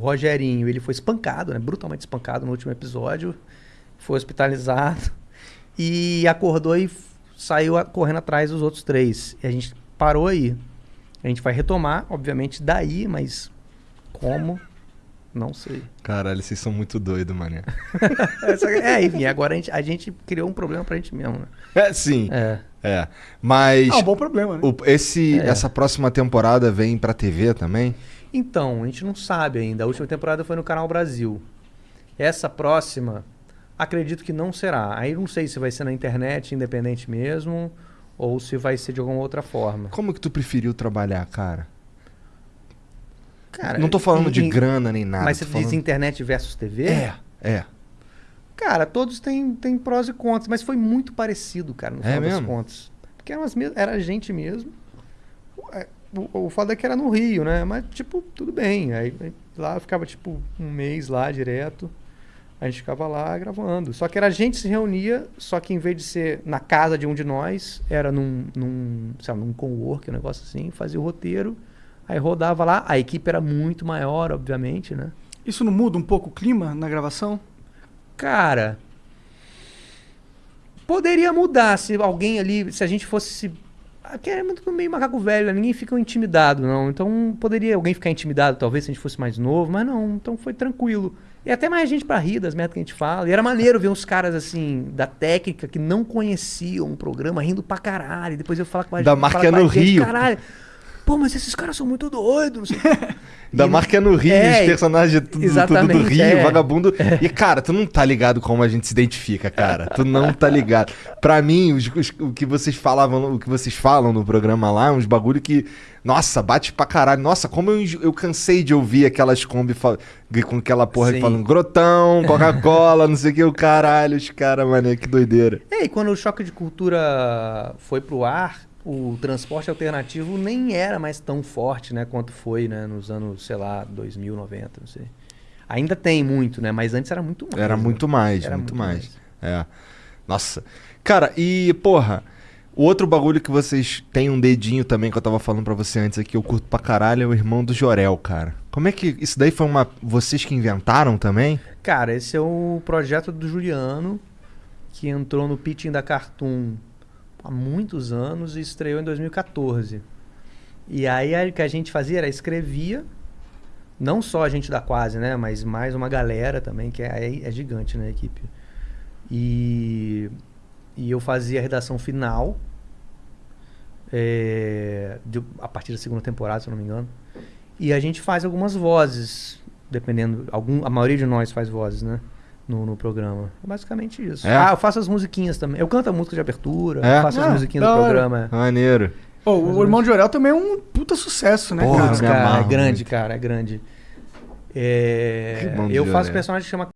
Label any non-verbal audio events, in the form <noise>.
Rogerinho, ele foi espancado, né? Brutalmente espancado no último episódio. Foi hospitalizado. E acordou e saiu a- correndo atrás dos outros três. E a gente parou aí. A gente vai retomar, obviamente, daí, mas como? Não sei. Caralho, vocês são muito doidos, mané. <laughs> É, enfim, agora a gente, a gente criou um problema pra gente mesmo, né? É, sim. É. É. Mas Ah, um bom problema, né? o- esse, É. essa próxima temporada vem pra TV também? Então, a gente não sabe ainda. A última temporada foi no Canal Brasil. Essa próxima, acredito que não será. Aí não sei se vai ser na internet, independente mesmo, ou se vai ser de alguma outra forma. Como que tu preferiu trabalhar, cara? Cara, não tô falando em- de grana nem nada. Mas você tô diz falando- internet versus TV? É, é. Cara, todos têm, têm prós e contras, mas foi muito parecido, cara, no É final das mesmo? contas. Porque era, umas mes- era a gente mesmo. O, o foda é que era no Rio, né? Mas, tipo, tudo bem. Aí, aí lá eu ficava, tipo, um mês lá direto. A gente ficava lá gravando. Só que era a gente se reunia, só que em vez de ser na casa de um de nós, era num, num, sei lá, num co-work, um negócio assim, fazia o roteiro, aí rodava lá. A equipe era muito maior, obviamente, né? Isso não muda um pouco o clima na gravação? Cara, poderia mudar se alguém ali, se a gente fosse se Aqui é muito meio macaco velho, né? ninguém fica intimidado, não. Então poderia alguém ficar intimidado, talvez, se a gente fosse mais novo, mas não, então foi tranquilo. E até mais gente pra rir das merdas que a gente fala. E era maneiro ver uns caras assim, da técnica, que não conheciam o programa, rindo pra caralho. E depois eu falar com a Da gente, marca falar com a no gente, Rio. Caralho. Pô, mas esses caras são muito doidos. não sei o quê." Da E- marca é no Rio, É, os personagens tudo, tudo do Rio, é. vagabundo. <laughs> E, cara, tu não tá ligado como a gente se identifica, cara. Tu não tá ligado. Pra mim, os- os- o que vocês falavam, o que vocês falam no programa lá, uns bagulho que. Nossa, bate pra caralho. Nossa, como eu, eu cansei de ouvir aquelas Kombi com aquela porra Sim. falando grotão, <laughs> Coca-Cola, não sei o que, o caralho, os caras, mané, que doideira. É, e quando o choque de cultura foi pro ar, o transporte alternativo nem era mais tão forte, né, quanto foi, né, nos anos, sei lá, 2000, 90, não sei. Ainda tem muito, né, mas antes era muito mais. Era né? muito mais, Era muito, muito mais. É. Nossa. Cara, e, porra, o outro bagulho que vocês têm um dedinho também, que eu tava falando pra você antes aqui, eu curto pra caralho, é o irmão do Jorel, cara. Como é que. Isso daí foi uma. Vocês que inventaram também? Cara, esse é o projeto do Juliano, que entrou no pitching da Cartoon há muitos anos e estreou em 2014. E aí o que a gente fazia era escrevia, não só a gente da Quase, né, mas mais uma galera também, que é, é gigante na equipe. E, e eu fazia a redação final, é, de- a partir da segunda temporada, se eu não me engano. E a gente faz algumas vozes, dependendo. Algum, a maioria de nós faz vozes, né? No, no programa. É basicamente isso. É? Ah, eu faço as musiquinhas também. Eu canto a música de abertura, É? faço Ah, as musiquinhas do programa. é. Maneiro. Pô, o Irmão de Orel também é um puta sucesso, né, Porra, cara? Cara, é grande, cara, é grande. É, eu faço Jorel. personagem que chama